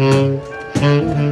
Mm-hmm.